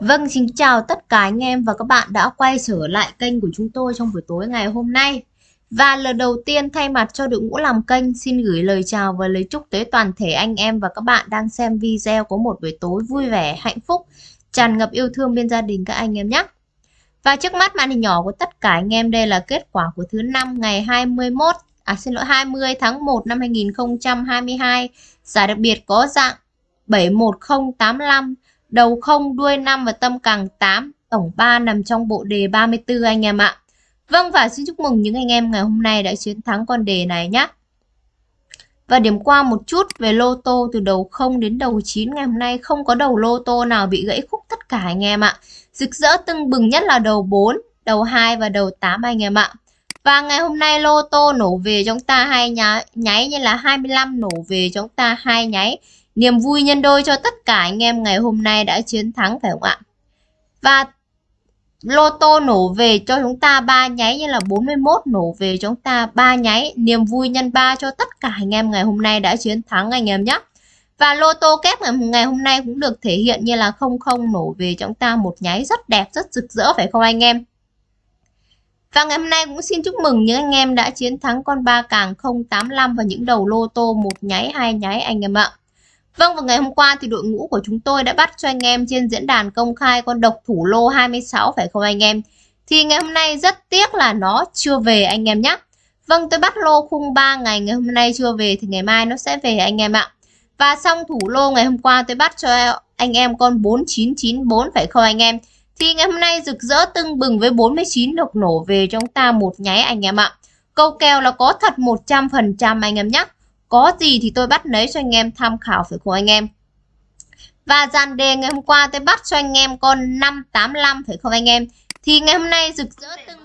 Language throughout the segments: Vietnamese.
Vâng, xin chào tất cả anh em và các bạn đã quay trở lại kênh của chúng tôi trong buổi tối ngày hôm nay. Và lần đầu tiên thay mặt cho đội ngũ làm kênh xin gửi lời chào và lời chúc tới toàn thể anh em và các bạn đang xem video có một buổi tối vui vẻ, hạnh phúc, tràn ngập yêu thương bên gia đình các anh em nhé. Và trước mắt màn hình nhỏ của tất cả anh em đây là kết quả của thứ năm ngày 21 à xin lỗi 20 tháng 1 năm 2022. Giải đặc biệt có dạng 71085 đầu không đuôi 5 và tâm càng 8, tổng 3 nằm trong bộ đề 34 anh em ạ. Vâng và xin chúc mừng những anh em ngày hôm nay đã chiến thắng con đề này nhé. Và điểm qua một chút về lô tô từ đầu 0 đến đầu 9 ngày hôm nay không có đầu lô tô nào bị gãy khúc tất cả anh em ạ. Rực rỡ tưng bừng nhất là đầu 4, đầu 2 và đầu 8 anh em ạ. Và ngày hôm nay lô tô nổ về chúng ta hai nháy, nháy như là 25 nổ về chúng ta hai nháy Niềm vui nhân đôi cho tất cả anh em ngày hôm nay đã chiến thắng phải không ạ? Và lô tô nổ về cho chúng ta ba nháy như là 41 nổ về cho chúng ta ba nháy. Niềm vui nhân ba cho tất cả anh em ngày hôm nay đã chiến thắng anh em nhé. Và lô tô kép ngày hôm nay cũng được thể hiện như là 00 nổ về cho chúng ta một nháy rất đẹp, rất rực rỡ phải không anh em? Và ngày hôm nay cũng xin chúc mừng những anh em đã chiến thắng con ba càng 085 và những đầu lô tô một nháy, hai nháy anh em ạ. Vâng, vào ngày hôm qua thì đội ngũ của chúng tôi đã bắt cho anh em trên diễn đàn công khai con độc thủ lô 26 phải không anh em? Thì ngày hôm nay rất tiếc là nó chưa về anh em nhé. Vâng, tôi bắt lô khung 3 ngày, ngày hôm nay chưa về thì ngày mai nó sẽ về anh em ạ. Và xong thủ lô ngày hôm qua tôi bắt cho anh em con 4994 phải không anh em? Thì ngày hôm nay rực rỡ tưng bừng với 49 độc nổ về trong ta một nháy anh em ạ. Câu kèo là có thật 100% anh em nhé. Có gì thì tôi bắt lấy cho anh em tham khảo phải không anh em? Và dàn đề ngày hôm qua tôi bắt cho anh em con 585 phải không anh em? Thì ngày hôm nay rực rỡ từng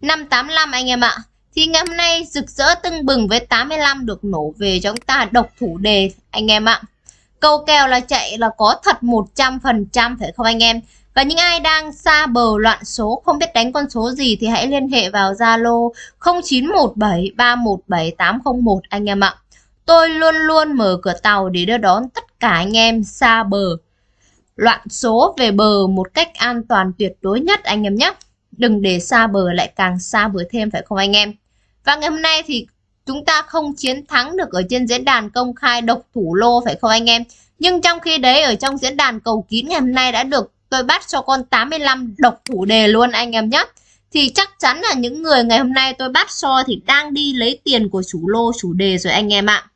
585 anh em ạ. Thì ngày hôm nay rực rỡ tưng bừng với 85 được nổ về cho chúng ta độc thủ đề, anh em ạ. Câu kèo là chạy là có thật 100% phải không anh em? Và những ai đang xa bờ loạn số, không biết đánh con số gì thì hãy liên hệ vào Zalo 0917317801 anh em ạ. Tôi luôn luôn mở cửa tàu để đưa đón tất cả anh em xa bờ loạn số về bờ một cách an toàn tuyệt đối nhất anh em nhé. Đừng để xa bờ lại càng xa bờ thêm, phải không anh em? Và ngày hôm nay thì chúng ta không chiến thắng được ở trên diễn đàn công khai độc thủ lô, phải không anh em? Nhưng trong khi đấy, ở trong diễn đàn cầu kín ngày hôm nay đã được tôi bắt cho con 85 độc thủ đề luôn anh em nhé thì chắc chắn là những người ngày hôm nay tôi bắt so thì đang đi lấy tiền của chủ lô, chủ đề rồi anh em ạ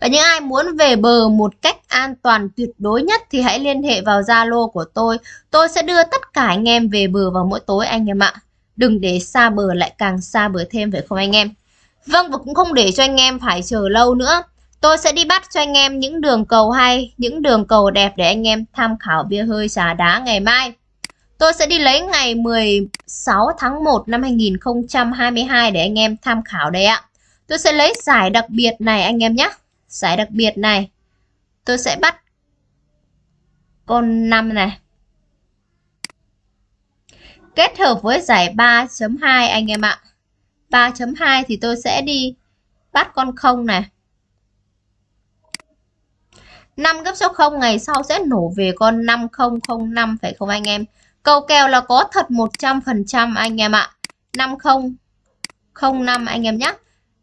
và những ai muốn về bờ một cách an toàn tuyệt đối nhất thì hãy liên hệ vào Zalo của tôi. Tôi sẽ đưa tất cả anh em về bờ vào mỗi tối anh em ạ. Đừng để xa bờ lại càng xa bờ thêm phải không anh em? Vâng và cũng không để cho anh em phải chờ lâu nữa. Tôi sẽ đi bắt cho anh em những đường cầu hay, những đường cầu đẹp để anh em tham khảo bia hơi trà đá ngày mai. Tôi sẽ đi lấy ngày 16 tháng 1 năm 2022 để anh em tham khảo đây ạ. Tôi sẽ lấy giải đặc biệt này anh em nhé. Giải đặc biệt này. Tôi sẽ bắt con 5 này. Kết hợp với giải 3.2 anh em ạ. 3.2 thì tôi sẽ đi bắt con 0 này. 5 gấp số 0 ngày sau sẽ nổ về con 5005 phải không anh em? Câu kèo là có thật 100% anh em ạ. 5005 anh em nhé.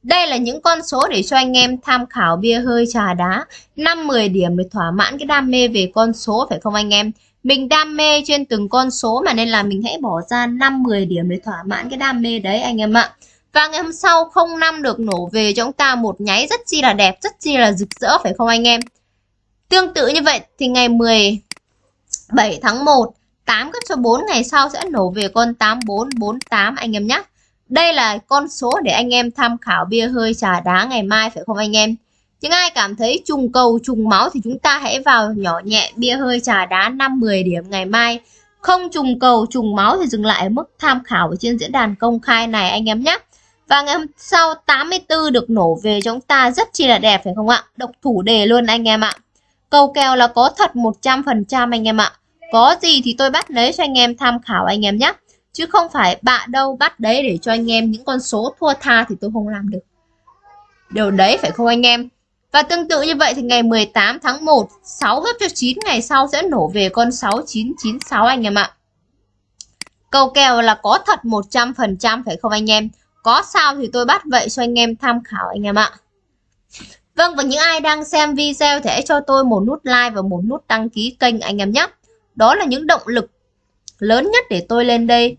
Đây là những con số để cho anh em tham khảo bia hơi trà đá 5-10 điểm để thỏa mãn cái đam mê về con số phải không anh em? Mình đam mê trên từng con số mà nên là mình hãy bỏ ra 5-10 điểm để thỏa mãn cái đam mê đấy anh em ạ. Và ngày hôm sau 05 được nổ về cho chúng ta một nháy rất chi là đẹp, rất chi là rực rỡ phải không anh em? Tương tự như vậy thì ngày 17 tháng 1 8 gấp cho 4 ngày sau sẽ nổ về con 8448 anh em nhé. Đây là con số để anh em tham khảo bia hơi trà đá ngày mai, phải không anh em? Những ai cảm thấy trùng cầu, trùng máu thì chúng ta hãy vào nhỏ nhẹ bia hơi trà đá 5-10 điểm ngày mai. Không trùng cầu, trùng máu thì dừng lại ở mức tham khảo ở trên diễn đàn công khai này anh em nhé. Và ngày hôm sau 84 được nổ về cho chúng ta rất chi là đẹp, phải không ạ? Độc thủ đề luôn anh em ạ. Cầu kèo là có thật 100% anh em ạ. Có gì thì tôi bắt lấy cho anh em tham khảo anh em nhé. Chứ không phải bạn đâu bắt đấy để cho anh em những con số thua tha thì tôi không làm được. Điều đấy phải không anh em? Và tương tự như vậy thì ngày 18 tháng 1, 6 gấp cho 9 ngày sau sẽ nổ về con 6996 anh em ạ. Cầu kèo là có thật 100% phải không anh em? Có sao thì tôi bắt vậy cho anh em tham khảo anh em ạ. Vâng và những ai đang xem video thì hãy cho tôi một nút like và một nút đăng ký kênh anh em nhé. Đó là những động lực lớn nhất để tôi lên đây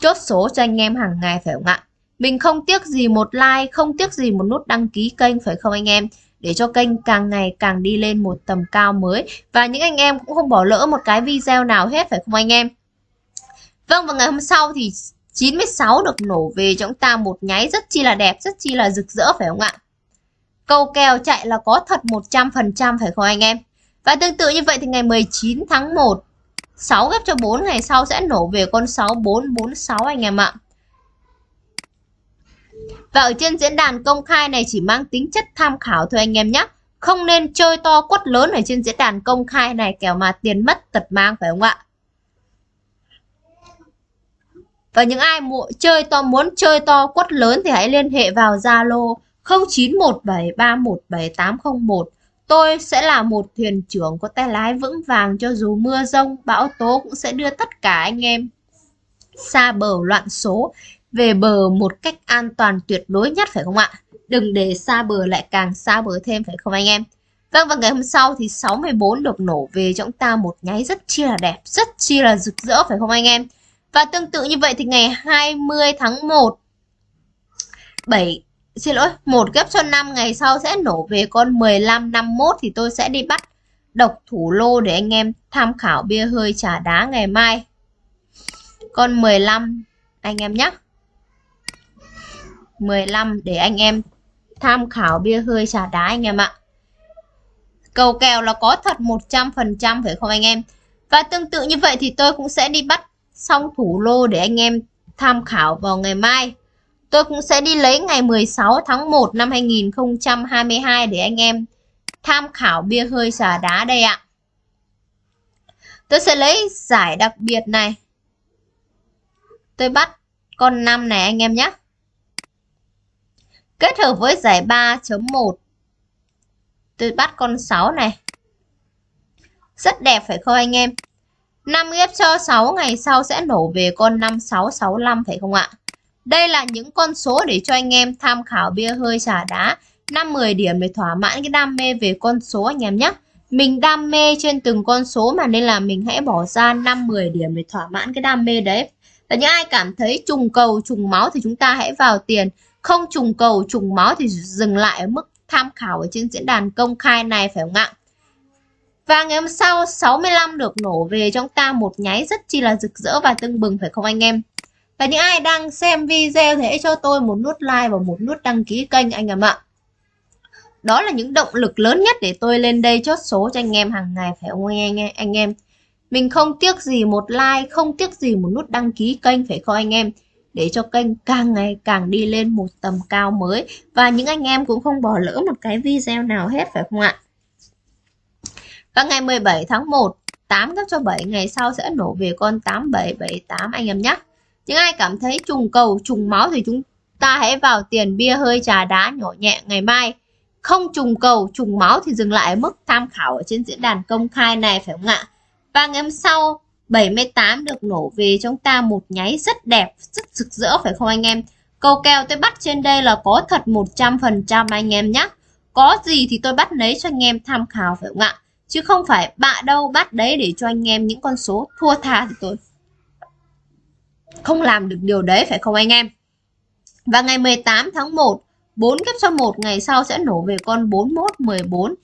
chốt số cho anh em hàng ngày phải không ạ? Mình không tiếc gì một like, không tiếc gì một nút đăng ký kênh phải không anh em? Để cho kênh càng ngày càng đi lên một tầm cao mới. Và những anh em cũng không bỏ lỡ một cái video nào hết phải không anh em? Vâng và ngày hôm sau thì 96 được nổ về cho chúng ta một nháy rất chi là đẹp, rất chi là rực rỡ phải không ạ? Câu kèo chạy là có thật 100% phải không anh em? Và tương tự như vậy thì ngày 19 tháng 1 6 ghép cho 4 ngày sau sẽ nổ về con 6446 anh em ạ. Và ở trên diễn đàn công khai này chỉ mang tính chất tham khảo thôi anh em nhé. Không nên chơi to quất lớn ở trên diễn đàn công khai này kẻo mà tiền mất tật mang phải không ạ? Và những ai mua, chơi to muốn chơi to quất lớn thì hãy liên hệ vào Zalo 0917317801. Tôi sẽ là một thuyền trưởng có tay lái vững vàng cho dù mưa rông, bão tố cũng sẽ đưa tất cả anh em xa bờ loạn số về bờ một cách an toàn tuyệt đối nhất phải không ạ? Đừng để xa bờ lại càng xa bờ thêm phải không anh em? Vâng và ngày hôm sau thì 64 được nổ về cho chúng ta một nháy rất chi là đẹp, rất chi là rực rỡ phải không anh em? Và tương tự như vậy thì ngày 20 tháng 1 7 xin lỗi, một ghép cho 5 ngày sau sẽ nổ về con 15 51 thì tôi sẽ đi bắt độc thủ lô để anh em tham khảo bia hơi trà đá ngày mai. Con 15 anh em nhé. 15 để anh em tham khảo bia hơi trà đá anh em ạ. Cầu kèo là có thật 100% phải không anh em? Và tương tự như vậy thì tôi cũng sẽ đi bắt xong thủ lô để anh em tham khảo vào ngày mai. Tôi cũng sẽ đi lấy ngày 16 tháng 1 năm 2022 để anh em tham khảo bia hơi xà đá đây ạ. Tôi sẽ lấy giải đặc biệt này. Tôi bắt con 5 này anh em nhé. Kết hợp với giải 3.1. Tôi bắt con 6 này. Rất đẹp phải không anh em? 5 ghép cho 6 ngày sau sẽ nổ về con 5665 phải không ạ? Đây là những con số để cho anh em tham khảo bia hơi trà đá 5-10 điểm để thỏa mãn cái đam mê về con số anh em nhé. Mình đam mê trên từng con số mà nên là mình hãy bỏ ra 5-10 điểm để thỏa mãn cái đam mê đấy. Và những ai cảm thấy trùng cầu, trùng máu thì chúng ta hãy vào tiền. Không trùng cầu, trùng máu thì dừng lại ở mức tham khảo ở trên diễn đàn công khai này phải không ạ? Và ngày hôm sau 65 được nổ về trong ta một nháy rất chi là rực rỡ và tưng bừng phải không anh em? Và những ai đang xem video thì hãy cho tôi một nút like và một nút đăng ký kênh anh em ạ. Đó là những động lực lớn nhất để tôi lên đây chốt số cho anh em hàng ngày phải không anh em? Anh em. Mình không tiếc gì một like, không tiếc gì một nút đăng ký kênh phải không anh em? Để cho kênh càng ngày càng đi lên một tầm cao mới. Và những anh em cũng không bỏ lỡ một cái video nào hết phải không ạ? Và ngày 17 tháng 1, 8 gấp cho 7 ngày sau sẽ nổ về con 8778 anh em nhé. Những ai cảm thấy trùng cầu, trùng máu thì chúng ta hãy vào tiền bia hơi trà đá nhỏ nhẹ ngày mai. Không trùng cầu, trùng máu thì dừng lại ở mức tham khảo ở trên diễn đàn công khai này phải không ạ? Và ngày hôm sau 78 được nổ về chúng ta một nháy rất đẹp, rất rực rỡ phải không anh em? Cầu kèo tôi bắt trên đây là có thật 100% anh em nhé. Có gì thì tôi bắt lấy cho anh em tham khảo phải không ạ? Chứ không phải bạ đâu bắt đấy để cho anh em những con số thua tha thì tôi không làm được điều đấy phải không anh em? Và ngày 18 tháng 1, 4 kép cho 1 ngày sau sẽ nổ về con 41 14.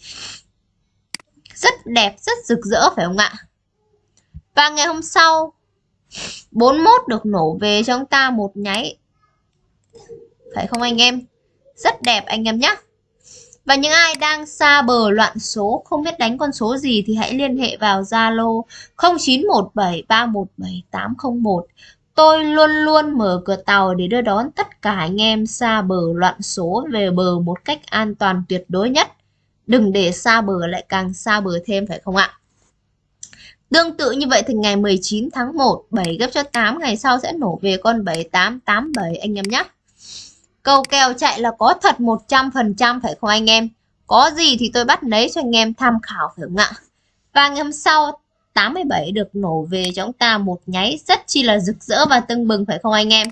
Rất đẹp, rất rực rỡ phải không ạ? Và ngày hôm sau 41 được nổ về cho chúng ta một nháy. Phải không anh em? Rất đẹp anh em nhé. Và những ai đang xa bờ loạn số không biết đánh con số gì thì hãy liên hệ vào Zalo 0917317801 Tôi luôn luôn mở cửa tàu để đưa đón tất cả anh em xa bờ loạn số về bờ một cách an toàn tuyệt đối nhất. Đừng để xa bờ lại càng xa bờ thêm phải không ạ? Tương tự như vậy thì ngày 19 tháng 1, 7 gấp cho 8 ngày sau sẽ nổ về con 7887 anh em nhé. Cầu kèo chạy là có thật 100% phải không anh em? Có gì thì tôi bắt lấy cho anh em tham khảo phải không ạ? Và ngày hôm sau 87 được nổ về cho chúng ta một nháy rất chi là rực rỡ và tưng bừng phải không anh em?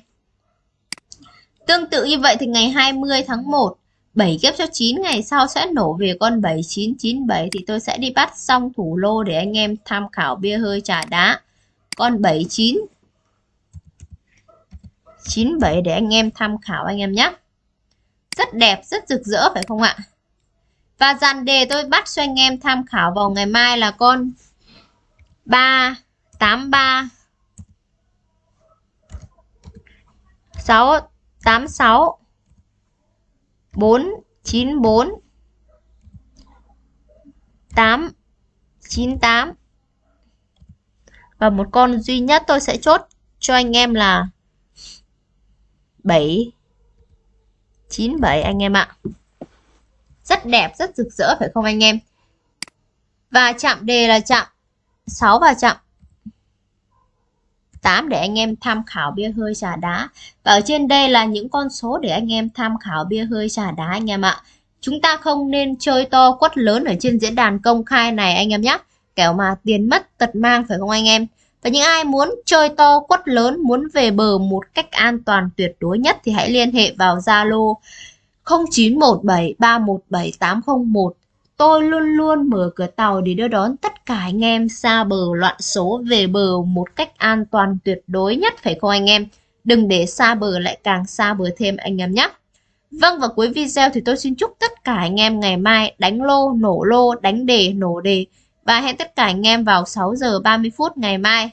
Tương tự như vậy thì ngày 20 tháng 1 7 ghép cho 9 ngày sau sẽ nổ về con 7997 thì tôi sẽ đi bắt xong thủ lô để anh em tham khảo bia hơi trà đá. Con 79 97 để anh em tham khảo anh em nhé. Rất đẹp, rất rực rỡ phải không ạ? Và dàn đề tôi bắt cho anh em tham khảo vào ngày mai là con 3 83 6 86 494 8 98 và một con duy nhất tôi sẽ chốt cho anh em là 7 97 anh em ạ. Rất đẹp, rất rực rỡ phải không anh em? Và chạm đề là chạm 6 và chậm 8 để anh em tham khảo bia hơi trà đá. Và ở trên đây là những con số để anh em tham khảo bia hơi trà đá anh em ạ. Chúng ta không nên chơi to quất lớn ở trên diễn đàn công khai này anh em nhé. Kẻo mà tiền mất tật mang phải không anh em? Và những ai muốn chơi to quất lớn, muốn về bờ một cách an toàn tuyệt đối nhất thì hãy liên hệ vào Zalo 0917317801 Tôi luôn luôn mở cửa tàu để đưa đón tất cả anh em xa bờ loạn số về bờ một cách an toàn tuyệt đối nhất phải không anh em? Đừng để xa bờ lại càng xa bờ thêm anh em nhé. Vâng và cuối video thì tôi xin chúc tất cả anh em ngày mai đánh lô, nổ lô, đánh đề, nổ đề và hẹn tất cả anh em vào 6 giờ 30 phút ngày mai.